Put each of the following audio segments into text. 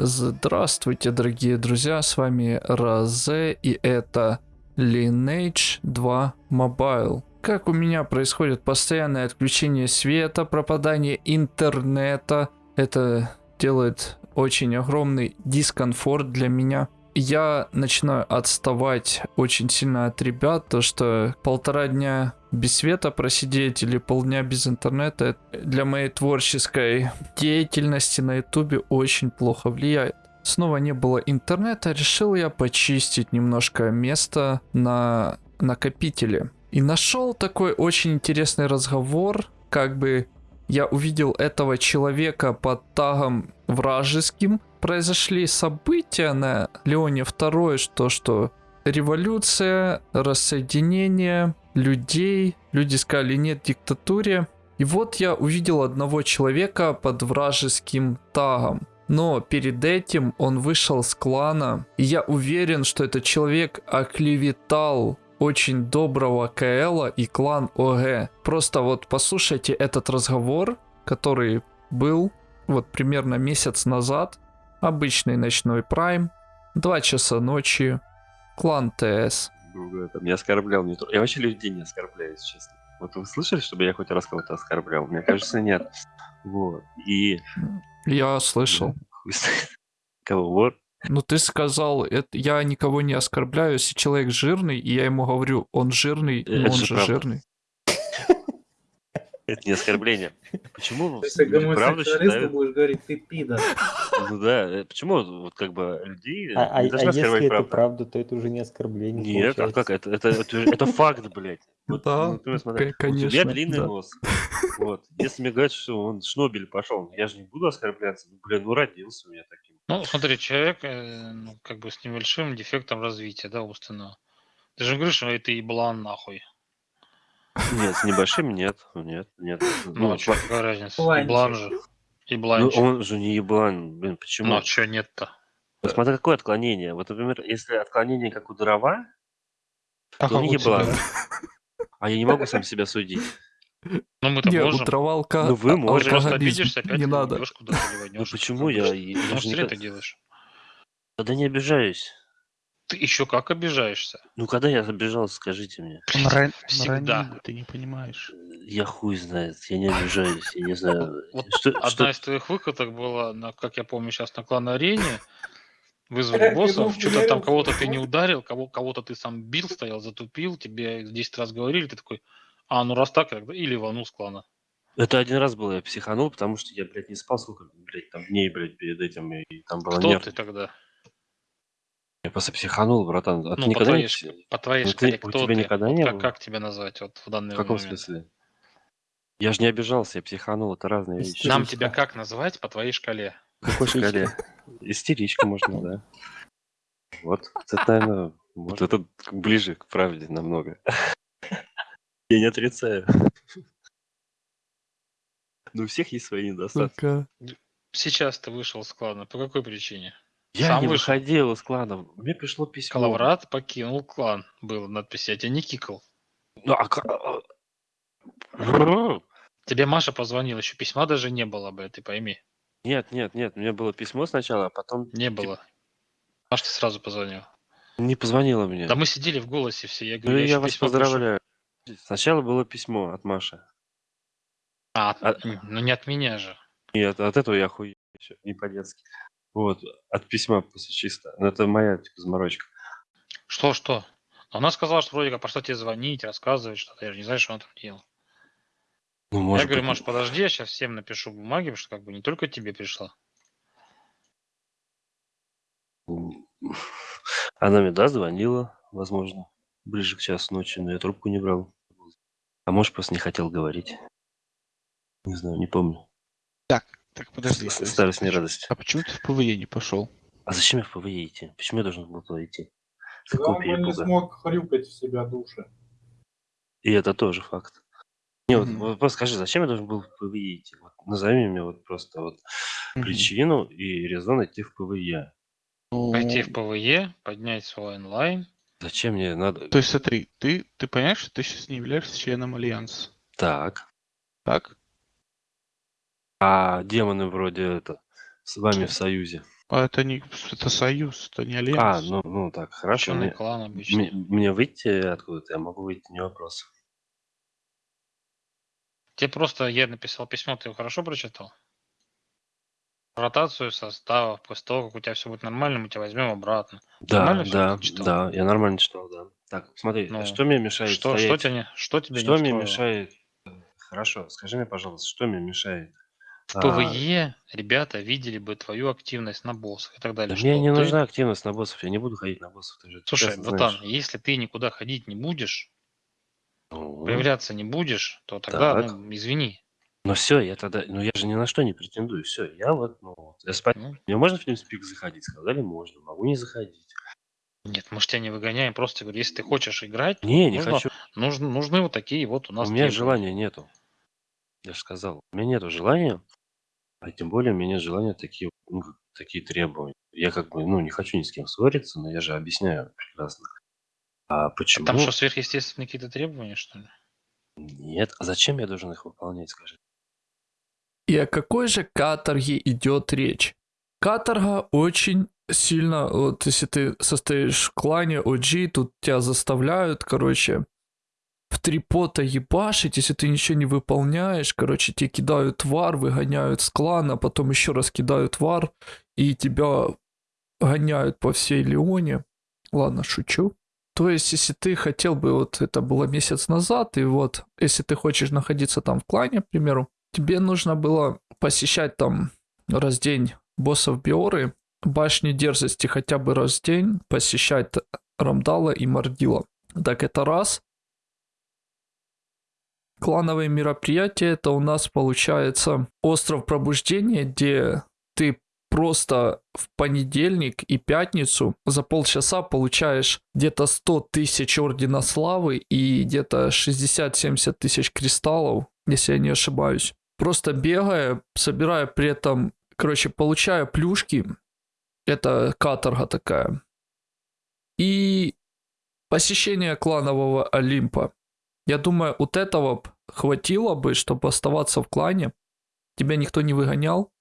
Здравствуйте, дорогие друзья, с вами Розе, и это Lineage 2 Mobile. Как у меня происходит постоянное отключение света, пропадание интернета, это делает очень огромный дискомфорт для меня. Я начинаю отставать очень сильно от ребят, то что полтора дня без света просидеть или полдня без интернета для моей творческой деятельности на ютубе очень плохо влияет. Снова не было интернета, решил я почистить немножко место на накопителе. И нашел такой очень интересный разговор, как бы я увидел этого человека под тагом вражеским. Произошли события на Леоне 2, что что революция, рассоединение людей, люди сказали нет диктатуре. И вот я увидел одного человека под вражеским тагом. Но перед этим он вышел с клана, и я уверен, что этот человек оклеветал очень доброго КЛа и клан ОГ. Просто вот послушайте этот разговор, который был вот примерно месяц назад. Обычный ночной прайм, 2 часа ночи, клан ТС. Там, не оскорблял, не Я вообще людей не оскорбляю, если честно. Вот вы слышали, чтобы я хоть раз кого-то оскорблял? Мне кажется, нет. Вот. И... Я слышал. Кого? Вор? Ну ты сказал, это, я никого не оскорбляю, если человек жирный, и я ему говорю, он жирный, но Это он же же правда. жирный. Это не оскорбление. Почему Если люди правда считают... будешь говорить, ты пидор. Ну да, э, почему вот как бы людей А, а- не а если это правду? правда, то это уже не оскорбление. Нет, а получается. как? Это, это, это, это факт, блядь. Вот, Да, ну, ты смотри, к- У тебя конечно, длинный да. нос. Вот. Если мне говорят, что он шнобель пошел, я же не буду оскорбляться. Ну, блин, ну родился у меня таким. Ну, смотри, человек, э, ну, как бы с небольшим дефектом развития, да, умственного. Ты же говоришь, что это еблан нахуй. Нет, с небольшим нет. Нет, нет. Ну, Ну, что, какая разница? Ебланчик. Еблан же. ну, Ебланчик. он же не еблан. Блин, Ну, почему? а что нет-то? Вот смотри, какое отклонение. Вот, например, если отклонение как у дрова, А то он еблан. А я не могу сам себя судить. Ну, мы-то Не, можем. у травалка Ну, вы а- можете. Просто обидишься, опять не надо. Ну почему я? Ну, зря никогда- ты делаешь. Когда не обижаюсь. Ты еще как обижаешься? Ну, когда я обижался, скажите мне. Он, ран... он Всегда. ранил, ты не понимаешь. Я хуй знает, я не обижаюсь, я не знаю. Вот Что, Одна что- из твоих выкаток была, на, как я помню, сейчас на клан-арене. Вызвали боссов, что-то там кого-то ты не ударил, кого, кого-то ты сам бил, стоял, затупил, тебе 10 раз говорили, ты такой, а, ну раз так, тогда или рванул с клана. Это один раз было, я психанул, потому что я, блядь, не спал сколько, блядь, там дней, блядь, перед этим, и там было Кто нерв. ты тогда? Я просто психанул, братан. А ты Ну, по никогда не... твоей, пси- ш- по твоей Ну, шкале ты- у кто тебя ты? никогда Вот не как, было? как тебя назвать вот в данный В каком момент? смысле? Я же не обижался, я психанул, это разные вещи. Нам Истеричка. тебя как назвать по твоей шкале? Какой шкале? Истеричка можно, да. Вот, это, наверное, вот это ближе к правде намного. Я не отрицаю. Но у всех есть свои недостатки. Сейчас ты вышел с клана. По какой причине? Я Сам не вышел. выходил из клана. Мне пришло письмо. Калаврат покинул клан. Было надпись, я тебя не кикал. Ну, а ка- а- Тебе Маша позвонила, еще письма даже не было, блядь, ты пойми. Нет, нет, нет. У меня было письмо сначала, а потом Не было. Маш, ты сразу позвонил. не позвонила мне. Да мы сидели в голосе все. Я Ну, говорю, я вас письмо поздравляю. Сначала было письмо от Маши. А, А- м, ну не от меня же. И от, от этого я хуй не по-детски. Вот, от письма просто чисто. Ну, это моя, типа, заморочка. Что, что? Она сказала, что вроде как пошла тебе звонить, рассказывать что-то. Я же не знаю, что она там делала. Ну, может я говорю, быть, Маш, подожди, я сейчас всем напишу бумаги, потому что как бы не только тебе пришла. Она мне, да, звонила, возможно, ближе к часу ночи, но я трубку не брал. А может, просто не хотел говорить. Не знаю, не помню. Так, так, подожди. С- Старость не радость. А почему ты в ПВЕ не пошел? А зачем я в ПВЕ идти? Почему я должен был туда идти? С какого Он не смог хрюкать в себя души. И это тоже факт. Не, вот, Мгм. вот просто скажи, зачем я должен был в ПВЕ идти? Вот, назови мне вот просто вот Мгм. причину и резон идти в ПВЕ. Ну, Пойти в ПВЕ, поднять свой онлайн. Зачем мне надо? То есть смотри, ты, ты понимаешь, что ты сейчас не являешься членом Альянса, Так. так? А демоны вроде это с вами в союзе. А это не это союз, это не А, альянс. ну, ну так, хорошо. Мне, клан обычный. мне- мне выйти откуда-то? Я могу выйти, не вопрос. Тебе просто я написал письмо, ты его хорошо прочитал? Ротацию составов, после того, как у тебя все будет нормально, мы тебя возьмем обратно. Да, Нормально да, да, я нормально читал, да. Так, смотри, а Ну, что мне мешает Что, что, стоять? тебя не, что тебе Что не мне устроило? мешает? Хорошо, скажи мне, пожалуйста, что мне мешает? В А, ПВЕ ребята видели бы твою активность на боссах и так Да далее. мне что не ты- нужна активность на боссов, я не буду ходить на боссов, ты же Слушай, братан, знаешь. если ты никуда ходить не будешь, Ну, появляться не будешь, то тогда, Так. ну, извини. Ну все, я тогда, ну я же ни на что не претендую, все, я вот, ну, вот, я спать, Ну, мне можно в TeamSpeak заходить? Сказали, можно, могу не заходить. нет, мы же тебя не выгоняем, просто говорю, если ты хочешь играть, Не, не нужно- хочу, нужны, нужны вот такие вот у у нас меня требования. желания нету. Я же сказал, у меня нету желания, а тем более у меня нет желания такие, ну, как- такие требования. Я как бы, ну, не хочу ни с кем ссориться, но я же объясняю прекрасно. А А почему? Там что, сверхъестественные какие-то требования, что ли? Нет, а зачем я должен их выполнять, скажи? И о какой же каторге идет речь? Каторга очень сильно, вот если ты состоишь в клане OG, тут тебя заставляют, короче, в три пота ебашить, если ты ничего не выполняешь, короче, тебе кидают вар, выгоняют с клана, потом еще раз кидают вар, и тебя гоняют по всей Леоне. Ладно, шучу. То есть, если ты хотел бы, вот это было месяц назад, и вот, если ты хочешь находиться там в клане, к примеру, тебе нужно было посещать там раз в день боссов Биоры, башни дерзости хотя бы раз в день, посещать Рамдала и Мардила. Так это раз. Клановые мероприятия это у нас получается остров пробуждения, где ты просто в понедельник и пятницу за полчаса получаешь где-то 100 тысяч ордена славы и где-то 60-70 тысяч кристаллов, если я не ошибаюсь. Просто бегая, собирая при этом, короче, получая плюшки, это каторга такая. И посещение кланового Олимпа. Я думаю, вот этого хватило бы, чтобы оставаться в клане. Тебя никто не выгонял.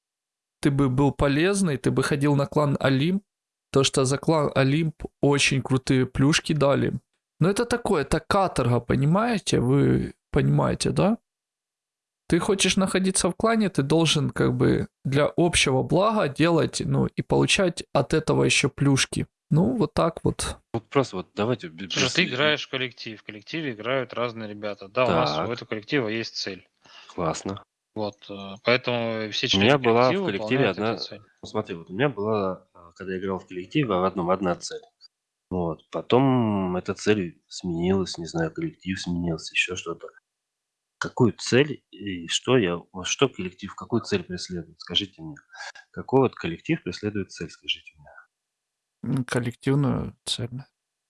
Ты бы был полезный, ты бы ходил на клан Олимп. То, что за клан Олимп очень крутые плюшки дали. Но это такое, это каторга, понимаете? Вы понимаете, да? Ты хочешь находиться в клане, ты должен как бы для общего блага делать, ну и получать от этого еще плюшки. Ну, вот так вот. Вот просто вот давайте... Слушай, ты играешь в коллектив, в коллективе играют разные ребята. Да, у нас Так. у этого коллектива есть цель. Классно. Вот, э, поэтому все У члены меня была в коллективе одна- цель. Ну, смотри, вот у меня была, а, когда я играл в коллективе, в одном одна цель. Вот. Потом эта цель сменилась, не знаю, коллектив сменился, еще что-то. Какую цель и что я, вот что коллектив, какую цель преследует? Скажите мне. Какой вот коллектив преследует цель, скажите мне. М, Коллективную цель.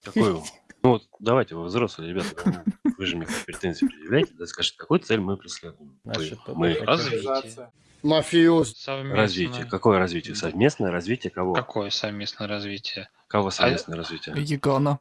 Какую? Ну вот давайте, вы взрослые ребята, ну, вы же мне претензии предъявляете, да, скажите, какую цель мы преследуем? Топ мы. Развитие. Мафиоз. Совместное. Развитие. Какое развитие? Совместное развитие кого? Какое совместное развитие? Кого совместное развитие? Ягана.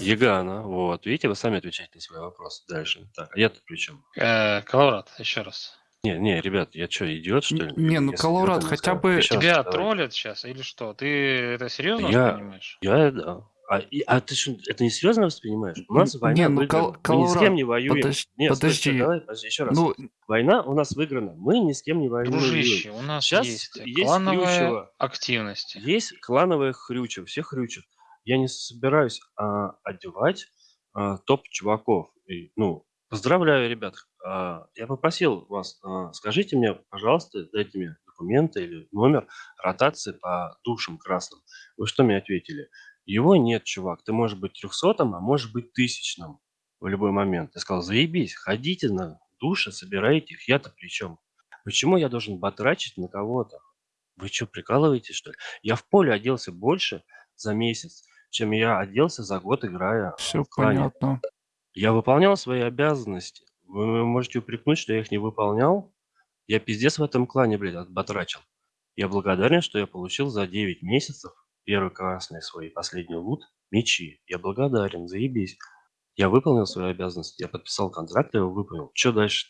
Ягана, вот. Видите, вы сами отвечаете на свои вопросы дальше. Так, а я-то при чем? Э, Коловрат, еще раз. Не, не, ребят, я что, идиот, что ли? Не, ну, Если идиотом хотя бы- раз, Тебя давай. троллят сейчас или что? Ты это серьезно Я- воспринимаешь? Я, да. А, и- а ты что, это не серьезно воспринимаешь? У нас война не, ну, выиграна. Кол- Мы ни с кем не воюем. подож- Нет, подожди. давай, подожди, еще раз. Ну, Война у нас выиграна. Мы ни с кем не воюем. Дружище, у нас Сейчас есть есть клановая Хрючево. активность. Есть клановая хрюча, все хрючат. Я не собираюсь а, одевать а, топ чуваков. И, ну, поздравляю, ребят. А, я попросил вас, а, скажите мне, пожалуйста, дайте мне документы или номер ротации по душам красным. Вы что мне ответили? Его нет, чувак. Ты можешь быть трехсотым, а можешь быть тысячным в любой момент. Я сказал, заебись, ходите на души, собирайте их. Я-то при чем? Почему я должен батрачить на кого-то? Вы что, прикалываетесь, что ли? Я в поле оделся больше за месяц, чем я оделся за год, играя все понятно. Я выполнял свои обязанности. Вы можете упрекнуть, что я их не выполнял. Я пиздец в этом клане, блядь, отбатрачил. Я благодарен, что я получил за 9 месяцев первый красный свой последний лут мечи. Я благодарен, заебись. Я выполнил свои обязанности, я подписал контракт, я его выполнил. Что дальше?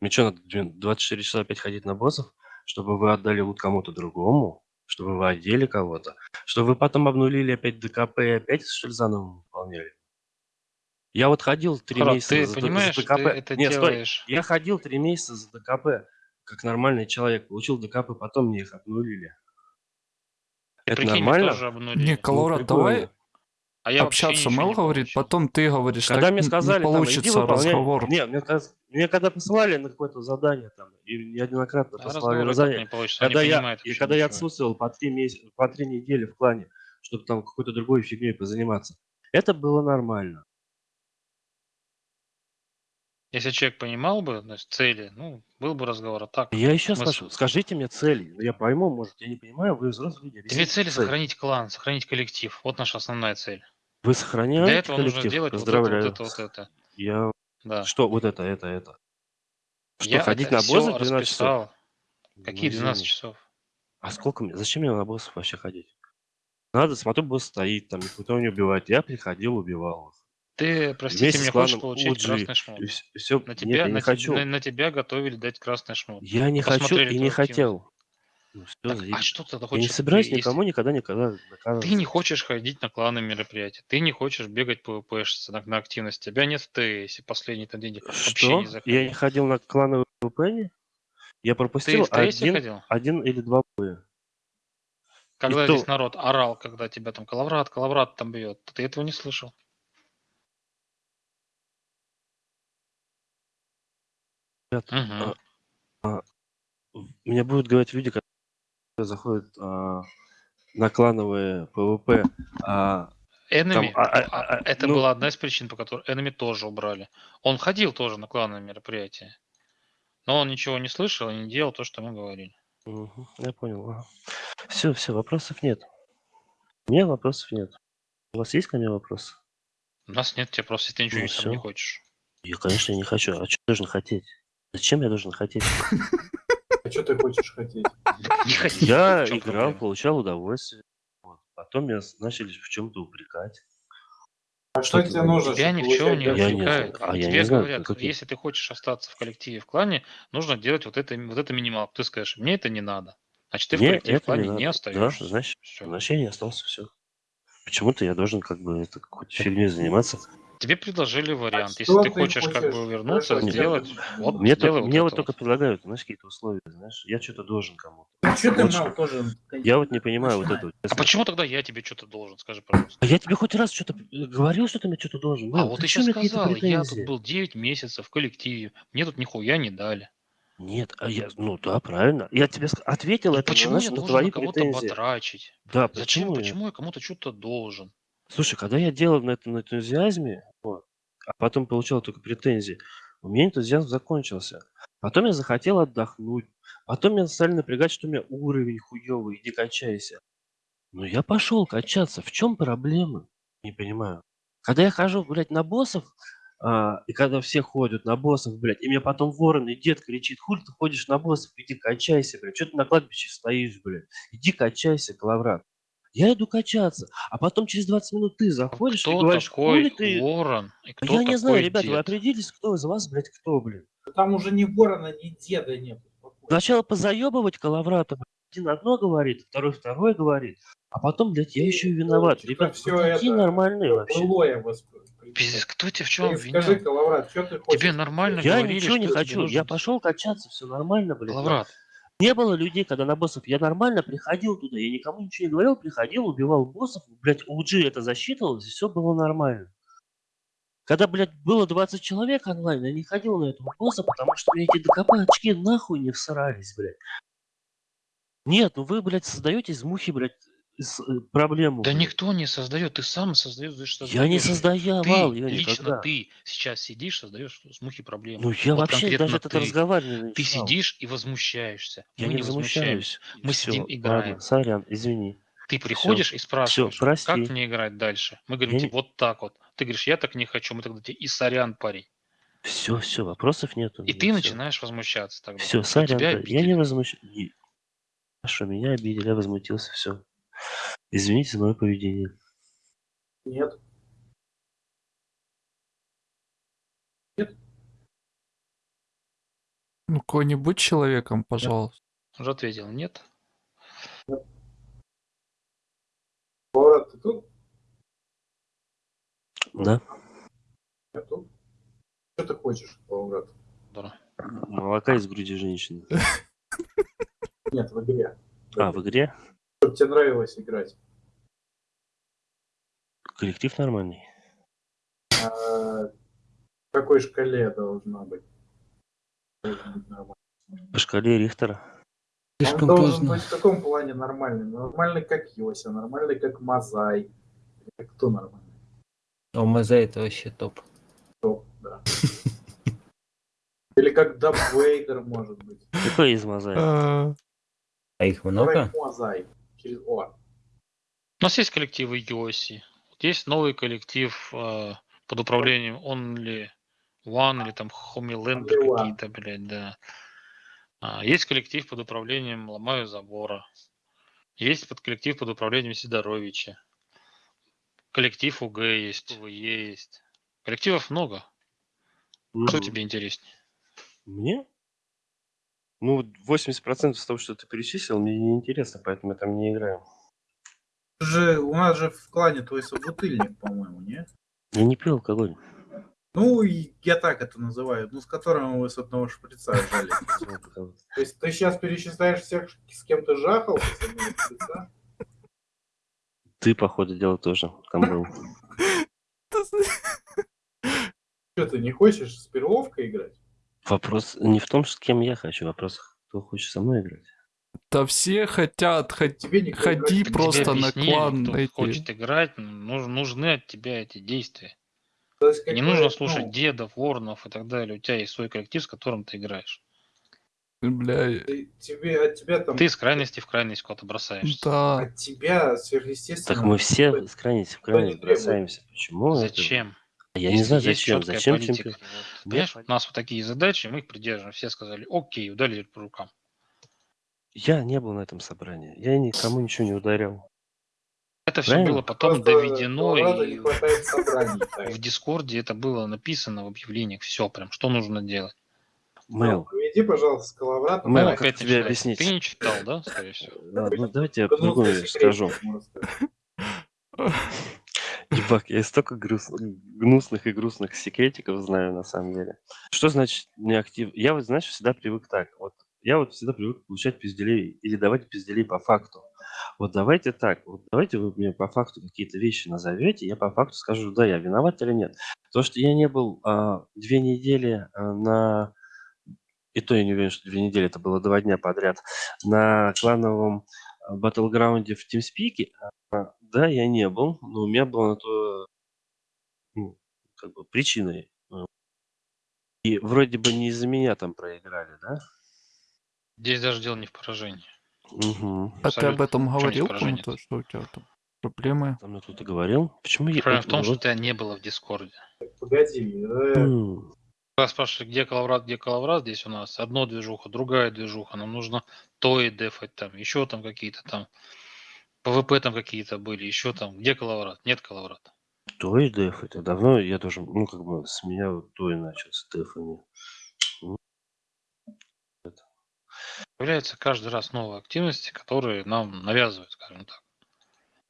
Мне что, надо две- 24 часа опять ходить на боссов? чтобы вы отдали лут кому-то другому, чтобы вы одели кого-то, чтобы вы потом обнулили опять ДКП и опять, что ли, заново выполняли. Я вот ходил три месяца ты за, понимаешь, за ты ДКП. это Нет, стой. делаешь... Я ходил три месяца за ДКП, как нормальный человек. Получил ДКП, потом мне их обнулили. Ты Это прикинь, нормально? тоже обнулили. Не, Колорад, Ну, давай. А я общаться Мэл говорит, потом ты говоришь. Когда так мне сказали, не там, получится выполняй. разговор. Не, мне, мне когда посылали на какое-то задание там, и неоднократно А послали разговор на задание, не получится, он когда не я, понимает и когда я отсутствовал по три, месяца, по три недели в клане, чтобы там какой-то другой фигней позаниматься, это было нормально. Если человек понимал бы то есть, цели, ну, был бы разговор, а так... Я еще смысл? спрашиваю, скажите мне цели. Ну, я пойму, может, я не понимаю, вы взрослые люди. Цель цель. сохранить клан, сохранить коллектив. Вот наша основная цель. Вы Для сохраняете этого нужно коллектив? сделать вот это, вот это, вот это. Я... Да. Что, вот это, это, это? Что, Я ходить это на боссов 12 часов? расписал. Ну, Какие 12 извини. часов? А сколько мне? Зачем мне на боссов вообще ходить? Надо, смотрю, босс стоит, там никто не убивает. Я приходил, убивал их. Ты, простите Вместе меня, хочешь получить OG. красный шмот. И все, На Нет, тебя, я на, не хочу. на- на тебя готовили дать красный шмот. Я не хочу Посмотрели и твою не хотел. Ну, всё, Так, заебись. а что ты Я хочешь? не собираюсь никому никогда никогда доказывать. Ты не хочешь ходить на кланы мероприятия, ты не хочешь бегать по ВПшиться на, на активность, тебя нет в ТС, последний там день Что? не Я не ходил на клановый ВП? Я Ты пропустил в ТС один, ходил? один или два боя. Когда то- здесь народ орал, когда тебя там Калаврат, Калаврат там бьет, ты этого не слышал. Ребят, Мгм. а, Мне будут говорить люди, которые заходят а, на клановые ПВП. а, Enemy, а- а- а, а- это ну- была одна из причин, по которой Enemy тоже убрали. Он ходил тоже на клановые мероприятия, но он ничего не слышал и не делал то, что мы говорили. мгм, я понял. Все, все, вопросов нет. У меня вопросов нет. У вас есть ко мне вопросы? У нас нет, тебе просто ты ничего Ну не сам не хочешь. Я, конечно, не хочу. А что должен хотеть? Зачем я должен хотеть? А что ты хочешь хотеть? Я играл, получал удовольствие. Потом меня начали в чем-то упрекать. А что тебе нужно? Тебя чтобы ни в чем не Я упрекают. А я Тебе говорят, если ты хочешь остаться в коллективе в клане, нужно делать вот это, вот это минималку. Ты скажешь, мне это не надо. Значит, ты в коллективе в клане не остаешься. Да, значит, значит, я не остался, все. Почему-то я должен как бы это какой-то фигней заниматься. Тебе предложили вариант. что Если ты ты хочешь как хочешь? бы вернуться, Хорошо, сделать, вот Мне, то- сделай вот мне вот только предлагают, знаешь, какие-то условия, знаешь, я что-то должен кому-то. Ну, что ты Вот мал что. тоже? Я вот не понимаю вот этого. А почему тогда я тебе что-то должен, скажи, пожалуйста? А я тебе хоть раз что-то говорил, что ты мне что-то должен? А Мэл, вот ты зачем какие-то сказал, я тут был 9 месяцев в коллективе, мне тут нихуя не дали. Нет, а я, ну да, правильно. Я тебе ответил Ну это почему на, я на должен твои на кого-то батрачить? Да, Зачем, почему? я- почему я кому-то что-то должен? Слушай, когда я делал на этом энтузиазме, вот, а потом получал только претензии, у меня энтузиазм закончился. Потом я захотел отдохнуть. Потом меня стали напрягать, что у меня уровень хуёвый, иди качайся. Ну я пошел качаться. В чем проблема? Не понимаю. Когда я хожу, блядь, на боссов, а, и когда все ходят на боссов, блядь, и мне потом ворон и дед кричит, хуй ты ходишь на боссов, иди качайся, блядь, что ты на кладбище стоишь, блядь, иди качайся, Калаврат. Я иду качаться, а потом через 20 минут ты заходишь и Кто говоришь, такой хули ты... ворон? И кто Я не знаю, ребята, вы дед? определились, кто из вас, блядь, кто, блин. Там уже ни ворона, ни деда нет. Сначала позаебывать Калаврата, один одно говорит, второй второе говорит, а потом, блядь, я еще и виноват. Ребят, всё вы какие это нормальные вообще. Пиздец, кто тебя в чем Ты скажи? Калаврат, что ты хочешь? Тебе нормально Я говорили, ничего не тебе хочу, я пошел качаться, все нормально, блядь. Лаврат, Не было людей, когда на боссов я нормально приходил туда, я никому ничего не говорил, приходил, убивал боссов, блядь, OG это засчитывалось, и все было нормально. Когда, блядь, было 20 человек онлайн, я не ходил на этого босса, потому что мне эти ДКП очки нахуй не всрались, блядь. Нет, ну вы, блядь, создаете из мухи, блядь, проблему. да никто не создает, ты сам создаешь, Я не создавал, Ты, я лично никогда. ты сейчас сидишь, создаешь с мухи проблемы. Ну я Вот вообще даже ты. разговор не Ты сидишь и возмущаешься. Я Мы не не возмущаюсь. Мы Всё, сидим, играем. Ладно, сорян, извини. Ты приходишь и спрашиваешь, прости. как мне играть дальше? Мы говорим Я тебе не- вот так вот. Ты говоришь, я так не хочу. Мы тогда тебе и сорян, парень. Все, все, вопросов нету. И ты начинаешь возмущаться тогда. Все, что сорян, тебя я не возмущаюсь. Хорошо, меня обидели, я возмутился, все. Извините за мое поведение. Нет. Ну, какой-нибудь человеком, пожалуйста. Уже ответил, нет. Поворот, ты тут? Да? Я тут. Что ты хочешь, Поворот? Да. Молока из груди женщины. Нет, в игре. А, в игре? Чтобы тебе нравилось играть. Коллектив нормальный. А, в какой шкале должна быть? Должен быть нормально. По шкале Рихтера. Он Слишком должен поздно. быть в каком плане нормальный? Нормальный как Йося, нормальный как Мазай. Кто нормальный? О, Мазай это вообще топ. Кто? Да. Или как Даб Вейдер, может быть. Какой из мозаик? А, А их много? Мазай. Через О. У нас есть коллективы Йоси. Вот Есть новый коллектив э, под управлением Only One или там Homelander какие-то, блядь, да. А, есть коллектив под управлением Ломаю Забора. Есть под коллектив под управлением Сидоровича. Коллектив УГ есть, УВЕ есть. Коллективов много. Что Мгм. тебе интереснее? Мне? Ну, 80% из того, что ты перечислил, мне не интересно, поэтому я там не играю. Же, у нас же в клане твой собутыльник, по-моему, не? Я не пил алкоголь. Ну, я так это называю, ну, с которым вы с одного шприца жали. То есть ты сейчас перечисляешь всех, с кем ты жахал с одного шприца? Ты, походу, дела тоже там был. Что, ты не хочешь с перловкой играть? Вопрос не в том, с кем я хочу, вопрос, кто хочет со мной играть. Да все хотят, хоть Ходи играть просто тебе на клан кто эти. хочет играть, нуж- нужны от тебя эти действия. То есть, Не нужно ну, слушать дедов, воронов и так далее. У тебя есть свой коллектив, с которым ты играешь. бля, ты- тебе, от тебя там... Ты из крайности в крайность куда-то бросаешься. да. От тебя сверхъестественно... Так мы все с крайности в крайность бросаемся. Почему? это? Я не знаю, зачем. Зачем политика. чемпион? Вот, Понимаешь, у нас вот такие задачи, мы их придерживаем. Все сказали, окей, ударили по рукам. Я не был на этом собрании. Я никому ничего не ударял. Это все Правильно. было потом Просто доведено, и в Дискорде это было написано в объявлениях. Все прям, что нужно делать. Мэл, Проведи, пожалуйста, с Коловратом. Мэл, Ну, как тебе начинается. объяснить? Ты не читал, да, скорее всего? ладно, ну давайте я по-другому скажу. Ебак, я столько грус- гнусных и грустных секретиков знаю на самом деле. Что значит неактив? Я вот, знаешь, всегда привык так. Вот я вот всегда привык получать пизделей или давать пизделей по факту. Вот давайте так, вот давайте вы мне по факту какие-то вещи назовете, я по факту скажу, да, я виноват или нет. То, что я не был а, две недели а, на... И то я не уверен, что две недели, это было два дня подряд, на клановом батлграунде в TeamSpeak, а, да, я не был, но у меня было на то ну, как бы причиной. э. И вроде бы не из-за меня там проиграли, да? Здесь даже дело не в поражении. Угу. А ты об Абсолютно. этом говорил поражение. кому-то, что у тебя там проблемы? Там мне кто-то говорил. Почему я... Проблема в вот- том, что вот, тебя не было в Дискорде. Погоди, э, м, Когда спрашивали, где Калаврат, где Калаврат, здесь у нас одно движуха, другая движуха, нам нужно то и дефать там, еще там какие-то там, ПВП там какие-то были, еще там, где Калаврат, нет Калаврата. То и деф, это давно я тоже, ну, как бы, с меня вот то и начал, с дефами. Появляются каждый раз новые активности, которые нам навязывают, скажем так.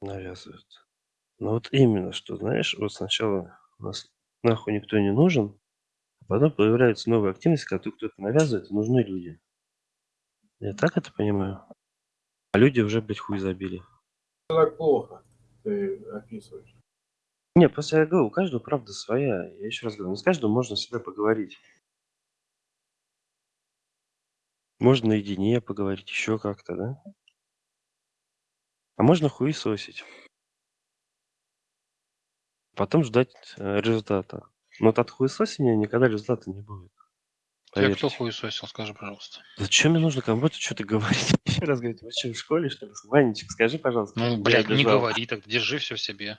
навязывают. Ну вот именно, что, знаешь, вот сначала нас нахуй никто не нужен, а потом появляются новые активности, которые кто-то навязывает, и нужны люди. Я так это понимаю? А люди уже, блядь, хуй забили. Так плохо ты описываешь. Не, просто я говорю, у каждого правда своя. Я еще раз говорю, ну, с каждым можно всегда поговорить. Можно наедине поговорить, еще как-то, да? А можно хуесосить. Потом ждать э, результата. Но вот от хуесосения никогда результата не будет. Тебя кто Поверьте. хуесосил, скажи, пожалуйста. Зачем мне нужно кому-то что-то говорить? Еще раз говорю, вы что, в школе, что ли? Ванечек, скажи, пожалуйста. Ну, я блядь, не говори так, держи все в себе.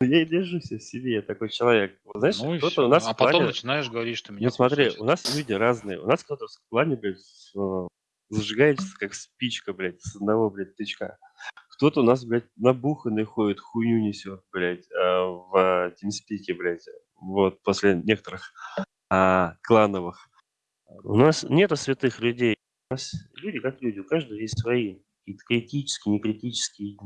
Я и держусь в себе, я такой человек. Знаешь, ну кто-то у нас а в потом клане- начинаешь говорить, что меня Ну смотри, у нас люди разные. У нас кто-то в плане, блядь, э, зажигается, как спичка, блядь, с одного, блядь, тычка. Кто-то у нас, блядь, набуханный ходит, хуйню несет, блядь, э, в TeamSpeak, блядь. Вот, после некоторых а, клановых. У нас нету святых людей. У нас люди как люди, у каждого есть свои какие-то критические, некритические.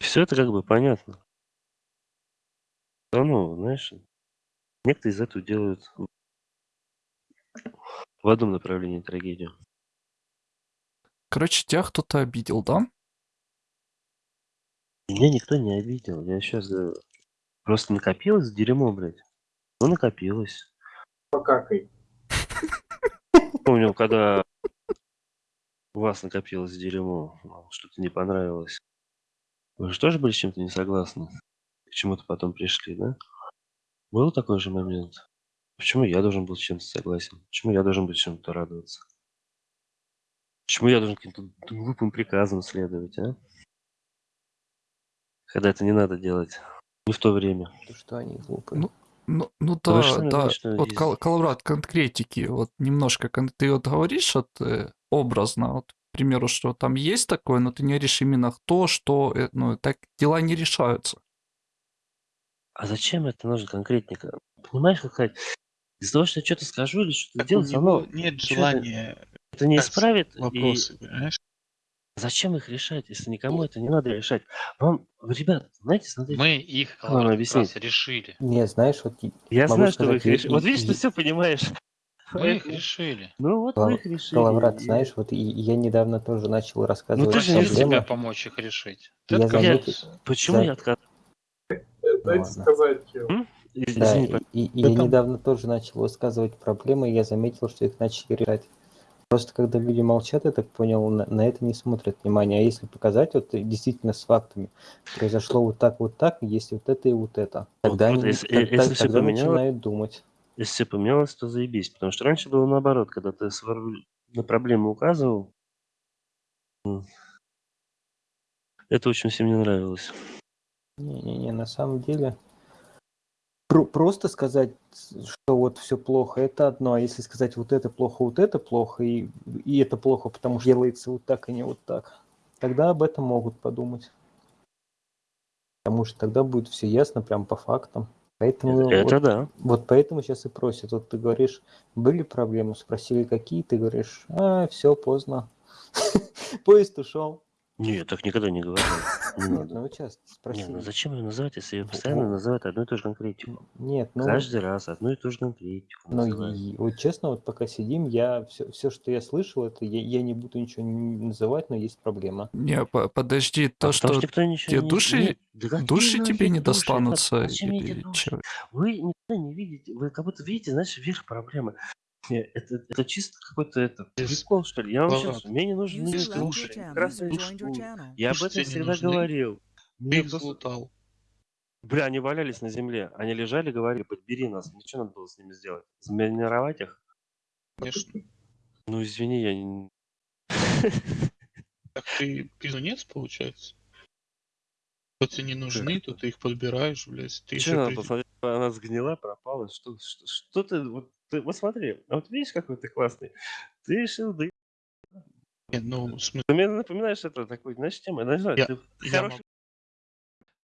Все это как бы понятно. Равно, знаешь, некоторые из этого делают в в одном направлении трагедию. Короче, тебя кто-то обидел, да? Меня никто не обидел. Я сейчас говорю. Просто накопилось дерьмо, блядь. Ну, накопилось. Покакай. Помню, когда у вас накопилось дерьмо, что-то не понравилось. Вы же тоже были с чем-то не согласны? К чему-то потом пришли, да? Был такой же момент? Почему я должен был с чем-то согласен? Почему я должен быть чем-то радоваться? Почему я должен каким-то глупым приказам следовать, а? Когда это не надо делать. Не в то время. То, что они глупые. Ну, Ну, ну Да вы да, что Вот есть- Кал- Калаврат, конкретики, вот немножко, кон- ты вот говоришь вот э, образно, вот, к примеру, что там есть такое, но ты не говоришь именно то, что, э, ну, так дела не решаются. А зачем это нужно конкретненько? Понимаешь, как сказать? Из-за того, что я что-то скажу или что-то Так равно нет желания это не исправит. И вопросы, понимаешь? Зачем их решать, если никому это не надо решать? Вам, вы, ребят, знаете, смотрите, Мы их Как вам как раз объяснить? решили. Не, знаешь, вот и- я могу знаю, что вы сказать, их я- решили. Вот и- видишь, ты и- все понимаешь. Мы их решили. Ну вот вы их решили. Калаврат, и- знаешь, вот и- я недавно тоже начал Ну, рассказывать ты же не Просил тебя помочь их решить. Ты Я отказался. заметил- Почему Да. я отказался? Дайте ладно. сказать. М? Да, Извини, и, и- и я там- недавно тоже начал высказывать проблемы, и я заметил, что их начали решать. Просто когда люди молчат, я так понял, на, на это не смотрят внимания. А если показать вот и действительно с фактами, произошло вот так, вот так, есть вот это и вот это, тогда, вот они, если- тог- если тог- всё тогда поменялось- начинают думать. Если все поменялось, то заебись. Потому что раньше было наоборот, когда ты свор- на проблему указывал. Это очень всем не нравилось. Не-не-не, на самом деле просто сказать, что вот все плохо, это одно, а если сказать вот это плохо, вот это плохо, и, и это плохо, потому что делается вот так, и не вот так, тогда об этом могут подумать. Потому что тогда будет все ясно, прям по фактам. Поэтому Это вот, да. вот поэтому сейчас и просят. Вот ты говоришь, были проблемы, спросили какие, ты говоришь, а, все, поздно. Поезд ушел. Нет, так никогда не говорил. Не Нет, надо. ну вот сейчас Не, ну зачем ее называть, если ее постоянно называют одну и ту же конкретику? Нет, ну... Каждый раз одну и ту же конкретику Ну, называют. и, вот честно, вот пока сидим, я все, все, что я слышал, это я, я не буду ничего называть, но есть проблема. Не, по- подожди, А то, потому что никто ничего тебе не- души- нет, да души тебе не достанутся, или души? чё? Вы никогда не видите, вы как будто видите, знаешь, верх проблемы. Не, Это, это чисто какой-то это прикол, что ли. Я вам сейчас, мне не joined your шкуры. channel. Я об этом не всегда нужны? говорил. их просто- залутал. Бля, они валялись на земле. Они лежали, говорили, подбери нас. Ничего надо было с ними сделать. Заминировать их? Конечно. Ну, извини, я не... Так ты пиздунец, получается? Тебе не нужны, то ты их подбираешь, блядь. Ты Что еще надо при- посмотреть? Она сгнила, пропала. Что, что, что ты, вот, ты... Вот смотри, а вот видишь, какой ты классный? Ты решил, да... Не, ну, в смысле, Ты мне напоминаешь это такой, знаешь, тема. Знаю, Я- ты я хороший могу-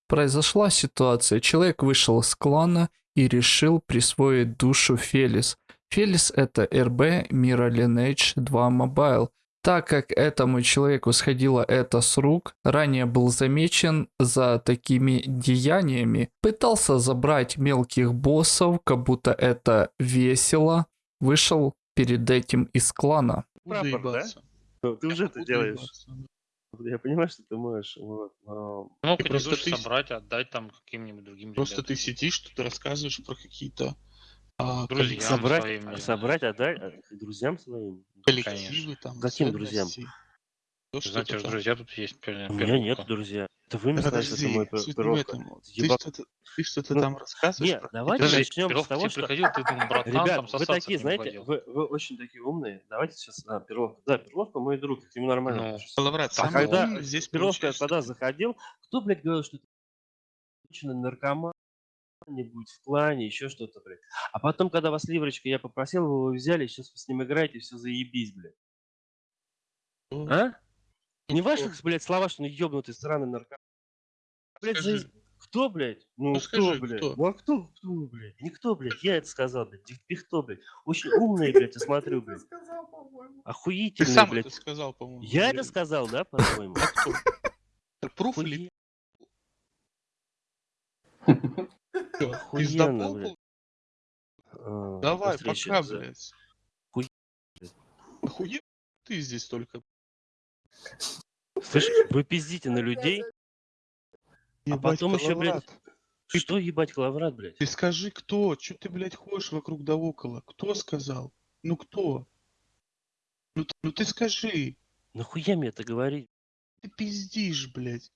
Произошла ситуация. Человек вышел из клана и решил присвоить душу Фелис. Фелис это РБ Мира Lineage 2 Mobile. Так как этому человеку сходило это с рук, ранее был замечен за такими деяниями, пытался забрать мелких боссов, как будто это весело, вышел перед этим из клана. Прапор, да? Ну, Ты уже это делаешь. Я понимаю, что ты можешь. Вот, но- Мог И эти просто ты- собрать, отдать там каким-нибудь другим Просто ребятам. ты сидишь, тут рассказываешь про какие-то а, Друзьям собрать, своим, собрать, отдать э, друзьям своим. коллективы, там, Каким друзьям? То, что Знаете, там. друзья тут есть. пер- У меня нет, друзья. Это вы мне сказали, что это мой этом. Ты что-то, ты что-то Ну, там рассказываешь Нет, про давайте Подожди, начнем с Пирог, того, тебе что... приходил, ты думал, братан, там Ребят, вы сосаться такие, знаете, вы, вы очень такие умные. Давайте сейчас... А, Перловка. Да, Перловка мой друг, к нему нормально Ну. Лаврат, А когда здесь Перловка когда заходил, кто, блядь, говорил, что конченый наркоман, не будет в клане, еще что-то, блядь. А потом, когда вас Ливрочка, я попросил, вы его взяли, сейчас вы с ним играете, все заебись, блядь. Ну, А? Не кто? ваши, блядь, слова, что он ебнутый сраный наркоман. Блядь, за- Кто, блядь? Ну, Ну, кто, скажи, блядь? кто? Ну, а кто, кто, блядь? Никто, блядь. Я это сказал, блядь. Кто, блядь? Очень умный, блядь, я смотрю, блядь. сказал, по-моему. Ты сам блядь. это сказал, по-моему. Я это сказал, да, по-твоему? А кто? Пруф или? Охуенно, блядь. А, Давай, пока, блядь. Охуел ты здесь только. Слышь, вы пиздите на людей, Ебать, потом еще, блядь, Калаврат. что ебать Клаврат, блядь? Ты скажи, кто? Че ты, блядь, ходишь вокруг да около? Кто сказал? Ну кто? Ну, ну ты скажи. Нахуя мне это говорить? Ты пиздишь, блядь.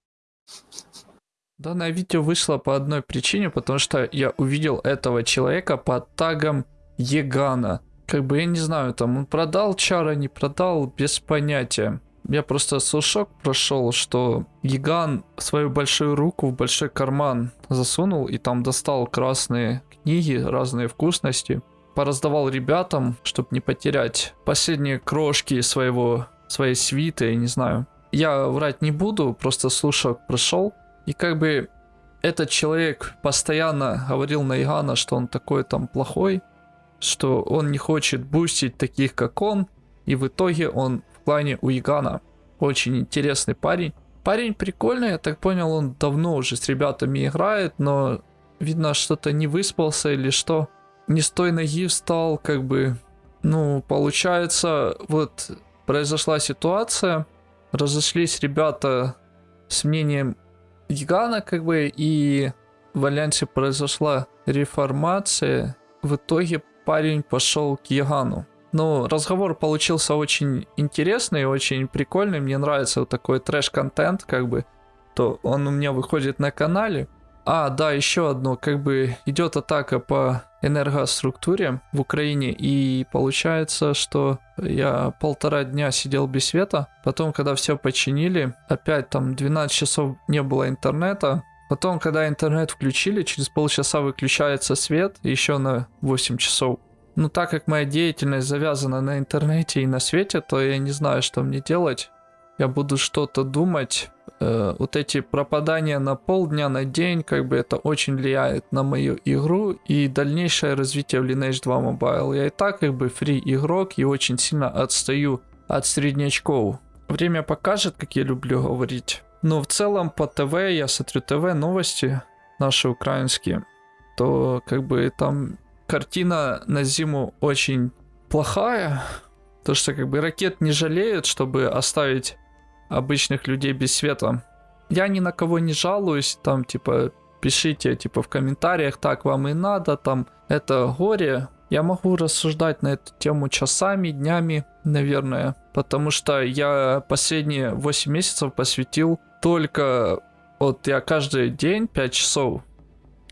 Данное видео вышло по одной причине, потому что я увидел этого человека под тагом Егана. Как бы я не знаю, там он продал чара, не продал, без понятия. Я просто слушок прошел, что Еган свою большую руку в большой карман засунул и там достал красные книги, разные вкусности. Пораздавал ребятам, чтобы не потерять последние крошки своего, своей свиты, я не знаю. Я врать не буду, просто слушок прошел. И как бы этот человек постоянно говорил на Игана, что он такой там плохой, что он не хочет бустить таких, как он, и в итоге он в клане у Игана. Очень интересный парень. Парень прикольный, я так понял, он давно уже с ребятами играет, но видно, что-то не выспался или что. Не с той ноги встал, как бы, ну, получается, вот произошла ситуация, разошлись ребята с мнением Гигана, как бы, и в Альянсе произошла реформация. В итоге парень пошел к Ягану. Ну, разговор получился очень интересный, очень прикольный. Мне нравится вот такой трэш-контент, как бы. То он у меня выходит на канале. А, да, еще одно, как бы идет атака по энергоструктуре в Украине, и получается, что я полтора дня сидел без света, потом, когда все починили, опять там 12 часов не было интернета, потом, когда интернет включили, через полчаса выключается свет, еще на 8 часов. Ну, так как моя деятельность завязана на интернете и на свете, то я не знаю, что мне делать. Я буду что-то думать. Э, вот эти пропадания на полдня, на день, как бы это очень влияет на мою игру и дальнейшее развитие в Lineage 2 Mobile. Я и так как бы фри игрок и очень сильно отстаю от среднячков. Время покажет, как я люблю говорить. Но в целом по ТВ, я смотрю ТВ, новости наши украинские, то как бы там картина на зиму очень плохая. То, что как бы ракет не жалеют, чтобы оставить обычных людей без света. Я ни на кого не жалуюсь, там типа пишите типа в комментариях, так вам и надо, там это горе. Я могу рассуждать на эту тему часами, днями, наверное, потому что я последние 8 месяцев посвятил только, вот я каждый день 5 часов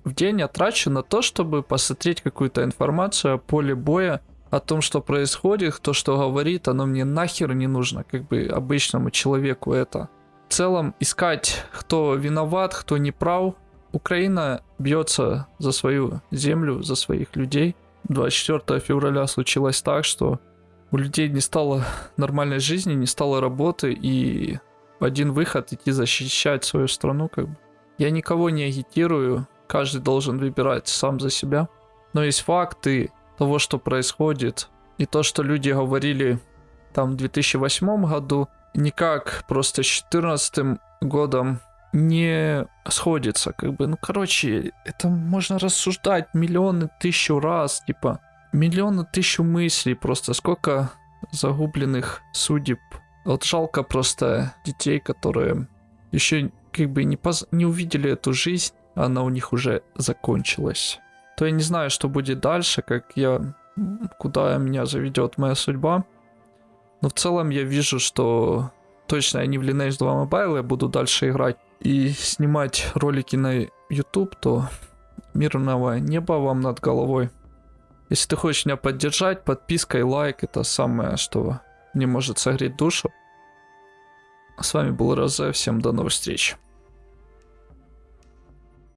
в день я трачу на то, чтобы посмотреть какую-то информацию о поле боя, о том, что происходит, то, что говорит, оно мне нахер не нужно, как бы обычному человеку это. В целом, искать, кто виноват, кто не прав. Украина бьется за свою землю, за своих людей. 24 февраля случилось так, что у людей не стало нормальной жизни, не стало работы, и один выход идти защищать свою страну, как бы. Я никого не агитирую, каждый должен выбирать сам за себя. Но есть факты того, что происходит, и то, что люди говорили там в 2008 году, никак просто с 2014 годом не сходится, как бы, ну, короче, это можно рассуждать миллионы, тысячу раз, типа, миллионы, тысячу мыслей, просто сколько загубленных судеб. Вот жалко просто детей, которые еще как бы не, поз- не увидели эту жизнь, она у них уже закончилась. То я не знаю, что будет дальше, как я, куда меня заведет моя судьба. Но в целом я вижу, что точно я не в Lineage 2 Mobile, я буду дальше играть и снимать ролики на YouTube, то мирного неба вам над головой. Если ты хочешь меня поддержать, подписка и лайк это самое, что мне может согреть душу. С вами был Розе, всем до новых встреч.